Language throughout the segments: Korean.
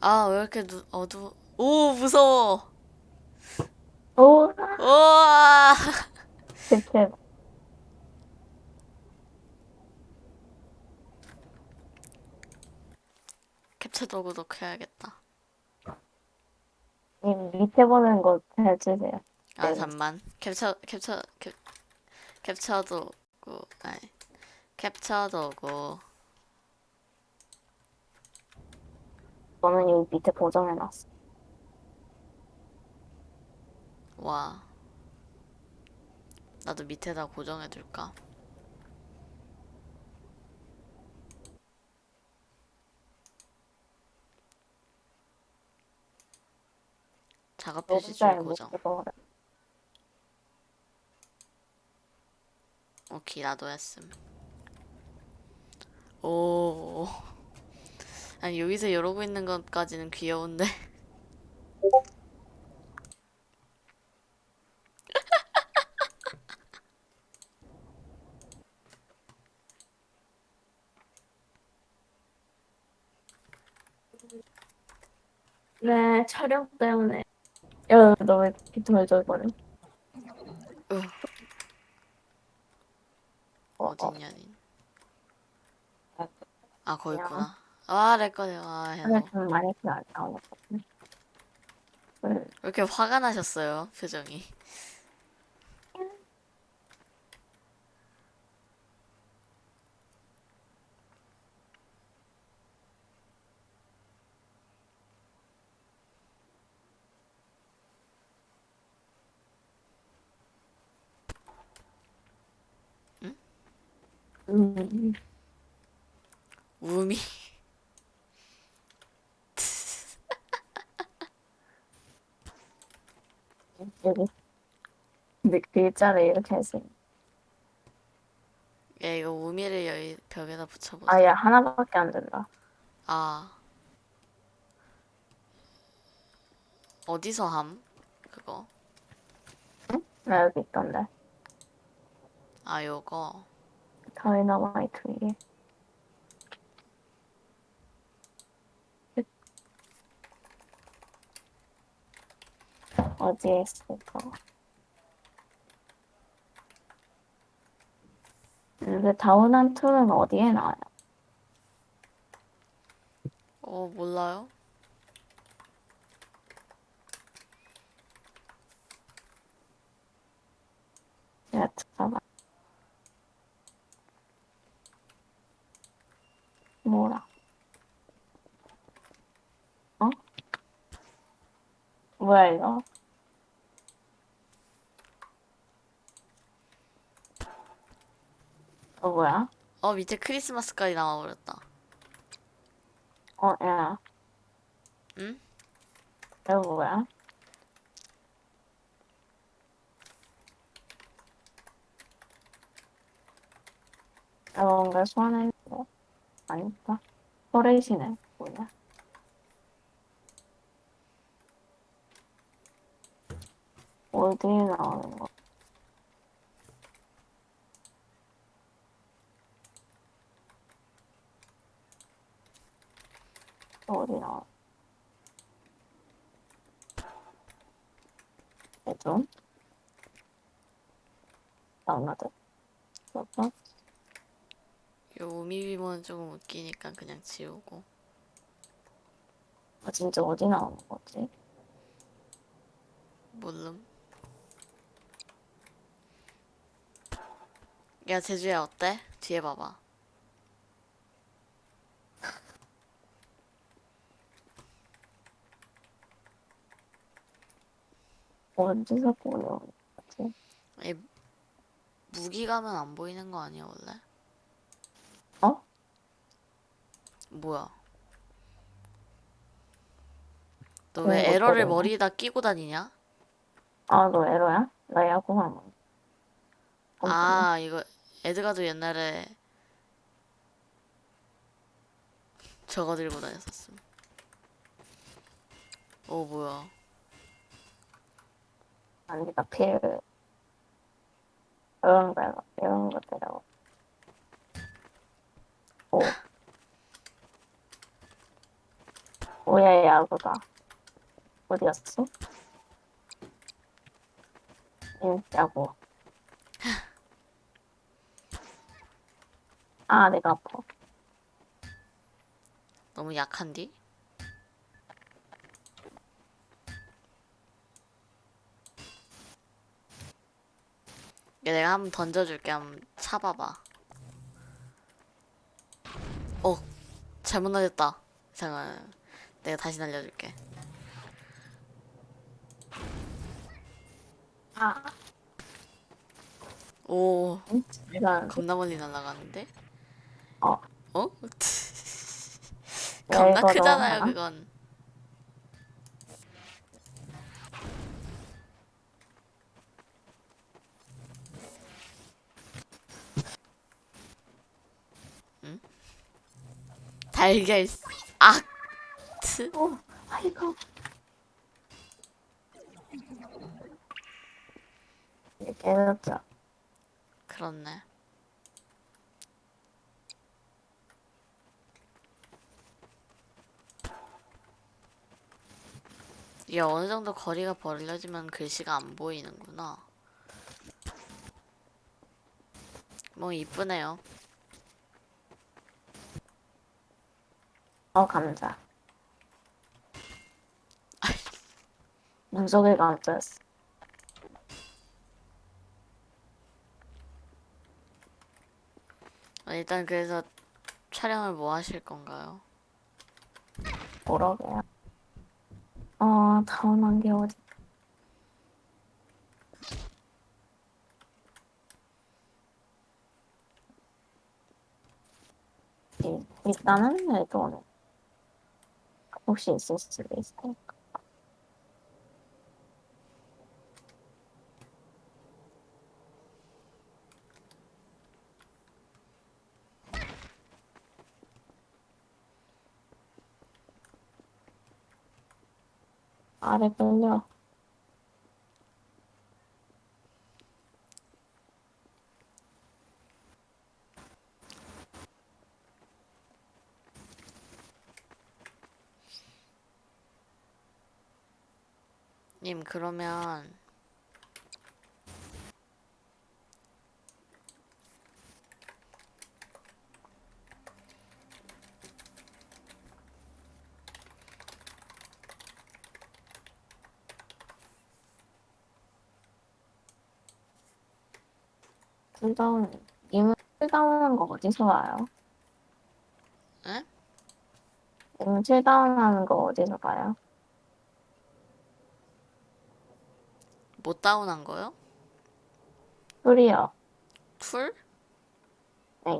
아, 왜 이렇게 눈, 어두워. 오, 무서워. 오, 우와. 대체 캡처 도구도 켜야겠다. 님 밑에 보는 거 해주세요. 아, 네. 잠만. 캡처, 캡처, 캡, 캡처 도구, 아니. 캡처 도구. 저는 여기 밑에 고정해놨어. 와. 나도 밑에다 고정해둘까? 작업 표시 줄 잘못 고정. 오케이, 나도 했음. 오. 아니, 여기서 이러고 있는 것까지는 귀여운데. 네, 촬영 때문에. 야, 너왜 비트멀 버려? 으, 어, 어. 어딨냐니. 아, 아, 거기 야. 있구나. 아, 내 거네. 아, 해너. 하나 좀 많이 안 나오는 것 같네. 응. 왜 이렇게 화가 나셨어요, 표정이? 음, 우미. 여기. 근데 글자를 이렇게 했어. 야, 이거 우미를 여기 벽에다 붙여보자. 아, 야, 하나밖에 안 된다. 아. 어디서 함? 그거. 나 여기 있던데. 아, 요거. 다이너마이트 위에. 어디에 있을까? 근데 다운한 툴은 어디에 나와요? 어, 몰라요? 야, 잠깐만. 뭐라? 어? 뭐야, 이거? 어, 뭐야? 어, 밑에 크리스마스까지 나와버렸다. 어, 야, 응? 이거 뭐야? 야, 뭔가 소환해, 뭐, 아니다. 포레이시네, 뭐야? 어디에 나오는 거? 어디 나와? 좀 다운로드. 그거 요 우미 비모는 조금 웃기니까 그냥 지우고. 아, 진짜 어디 나오는 거지? 몰름. 야, 제주야, 어때? 뒤에 봐봐. 어디서 보는 거지? 이 무기 가면 안 보이는 거 아니야, 원래? 어? 뭐야? 너 그런 왜거 에러를. 머리에다 끼고 다니냐? 아, 너 에러야? 나 야구만. 아, 이거 에드가도 옛날에 저거 들고 다녔었음. 오, 뭐야? 아니다, 필. 이런 거, 이런 거 때려. 오. 뭐야 야구다. 어디였어? 응, 야구. 아, 내가 아파. 너무 약한디? 얘 내가 한번 던져줄게. 한번 차봐봐. 어, 잘못 날렸다. 잠깐, 내가 다시 날려줄게. 아, 오, 응? 겁나 멀리 날아가는데? 어. 어? 왜 겁나 이거 크잖아요? 그건. 달걀, 악! 트? 어, 아이고. 해놓자. 그렇네. 이게 어느 정도 거리가 벌려지면 글씨가 안 보이는구나. 뭐 이쁘네요. 어, 감자. 눈속에 감자였어. 어, 일단 그래서 촬영을 뭐 하실 건가요? 뭐라고요? 어, 다운한 게 어디? 일- 일단은 레드 오는 혹시 있을 수도 있으니까. 아래 님 그러면 쿨다운, 님은 쿨다운한 거 어디서 와요? 에? 님은 쿨다운하는 거 어디서 봐요? 못 다운한 거요? 쿨이요. 툴? 네.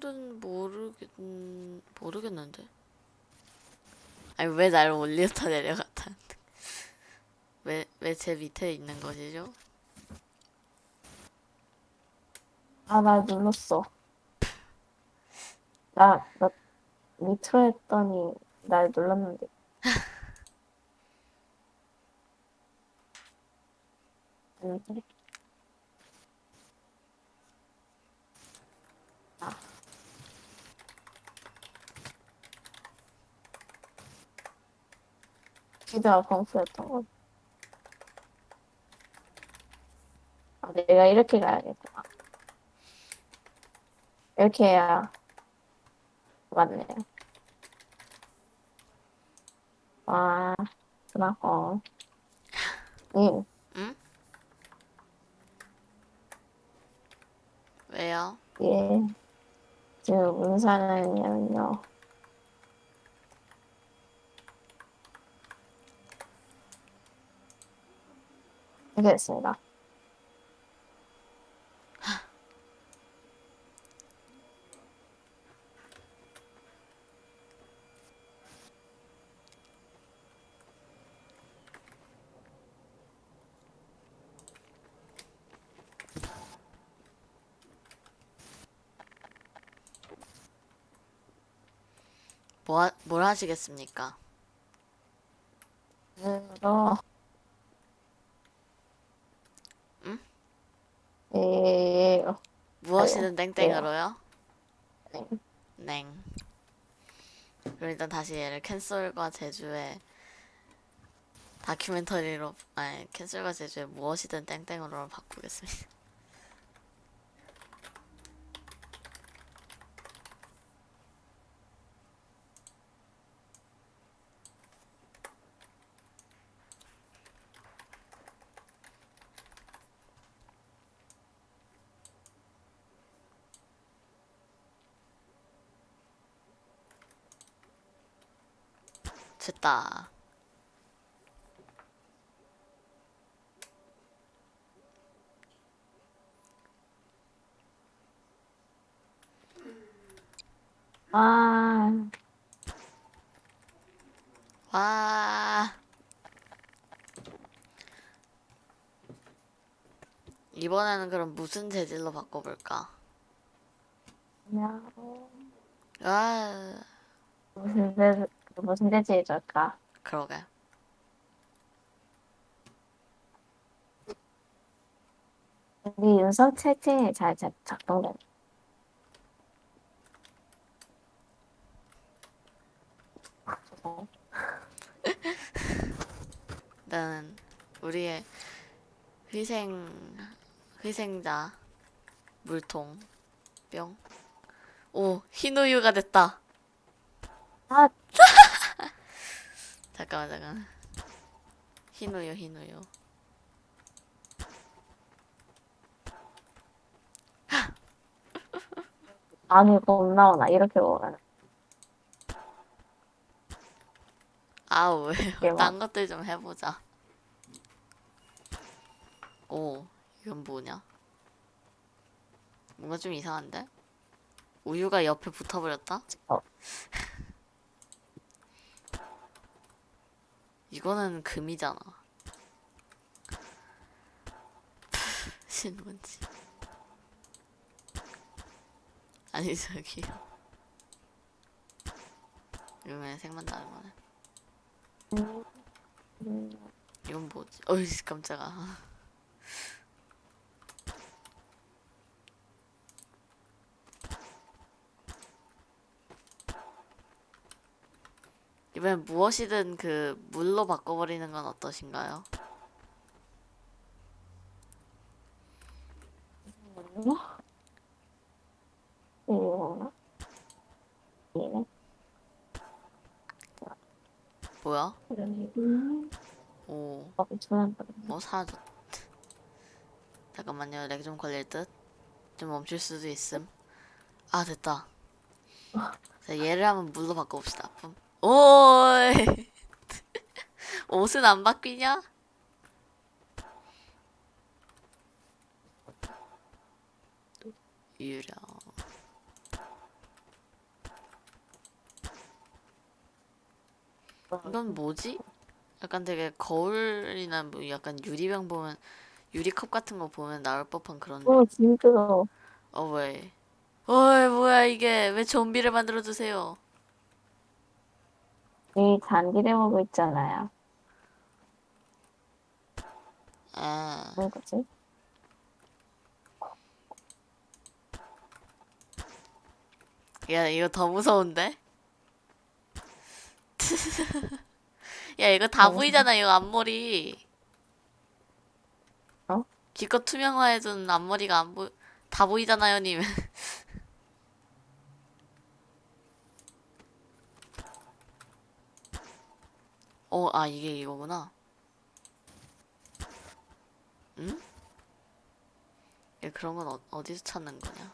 툴은 모르겠 모르겠는데. 아니 왜 날 올렸다 내려갔다는데? 왜왜 제 밑에 있는 것이죠? 아, 나 눌렀어. 나, 나, 밑으로 했더니 날 눌렀는데. 아닌데? 아. 기대가 검수였던 거. 아, 내가 이렇게 가야겠구나. 이렇게 해야 맞네요. 와, 그나고. 님, 응? 왜요? 예. 지금 문사는요. 알겠습니다. 뭐 하, 하시겠습니까? 으로. 응? 예, 무엇이든 아유, 땡땡으로요? 네. 냉. 그럼 일단 다시 얘를 캔슬과 제주의 다큐멘터리로 아니 캔슬과 제주의 무엇이든 땡땡으로 바꾸겠습니다. 됐다. 아, 와. 이번에는 그럼 무슨 재질로 바꿔볼까? 그냥 아, 무슨 데 무슨 데지에 줄까? 그러게. 우리 윤석 채팅이 잘 작- 작동돼. 나는 우리의 희생 희생자 물통 뿅. 오 흰우유가 됐다. 아, 잠깐만 잠깐. 흰우유 흰우유. 이거 못 나오나 이렇게 아우 대박. 왜요? 딴 것들 좀 해보자. 오 이건 뭐냐? 뭔가 좀 이상한데? 우유가 옆에 붙어버렸다? 어. 이거는 금이잖아. 신문지. 아니 저기. 이거는 색만 다른 거네. 음, 이건 뭐지? 어이 깜짝아. 이번엔 무엇이든 그 물로 바꿔버리는 건 어떠신가요? 이거 이네 뭐야? 음, 오, 어, 뭐 사라졌. 잠깐만요, 렉 좀 걸릴 듯. 좀 멈출 수도 있음. 아 됐다. 자, 얘를 한번 물로 바꿔봅시다. 뿜. 오이. 옷은 안 바뀌냐? 유령. 이건 뭐지? 약간 되게 거울이나 뭐 약간 유리병 보면 유리컵 같은 거 보면 나올 법한 그런 어 진짜 어 왜? 어이 뭐야 이게 왜 좀비를 만들어 주세요? 이 잔디를 보고 있잖아요. 아 뭔 거지? 야 이거 더 무서운데? 야 이거 다 어. 보이잖아 이거 앞머리. 어? 기껏 투명화해둔 앞머리가 안 보, 다 보이잖아요 님. 어, 아 이게 이거구나. 응? 야, 그런 건 어, 어디서 찾는 거냐?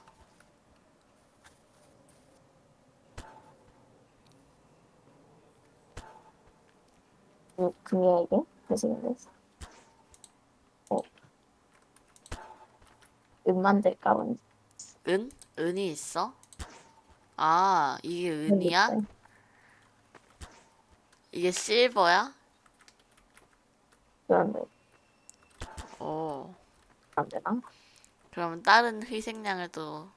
그 금이에게 되시는데. 어. 은 만들까 뭔지. 은? 은이 있어? 아, 이게 은이야? 이게 실버야? 그런데 오. 안 되나? 그러면 다른 희생양을 또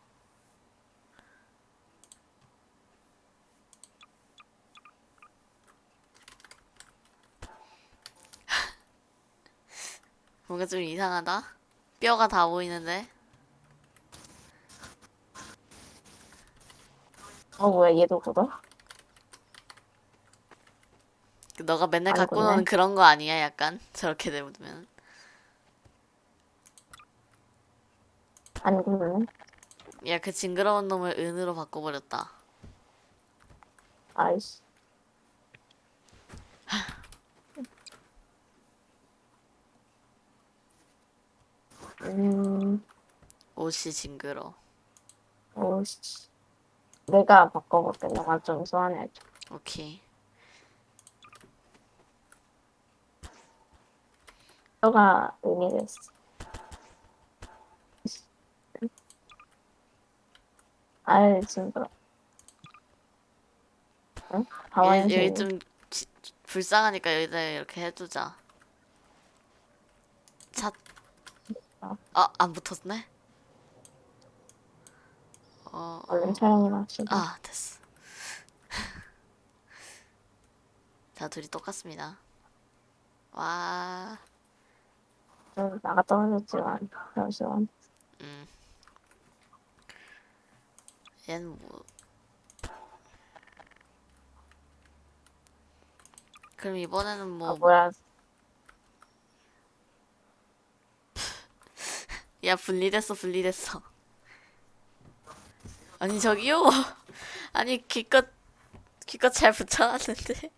뭔가 좀 이상하다. 뼈가 다 보이는데. 어 뭐야 얘도 굳어? 그 너가 맨날 안 갖고 굳네. 노는 그런 거 아니야? 약간 저렇게 되면 안 굳네. 야 그 징그러운 놈을 은으로 바꿔버렸다. 아이씨. 음, 옷이 징그러. 오씨. 내가 바꿔볼게. 너가 좀 소환해줘. 오케이. 가 의미 됐어. 아이, 징그러. 응? 가만히 여기, 여기. 좀 지- 불쌍하니까 여기다 이렇게 해두자. 차. 어. 아, 안 붙었네? 어, 얼른 촬영이나 합시다. 아, 됐어. 자, 둘이 똑같습니다. 와, 좀 나가 떨어졌지만, 잠시만. 음. 얘는 뭐. 그럼 이번에는 뭐, 아, 뭐야. 야, 분리됐어, 분리됐어. 아니, 저기요. 아니, 기껏, 기껏 잘 붙여놨는데.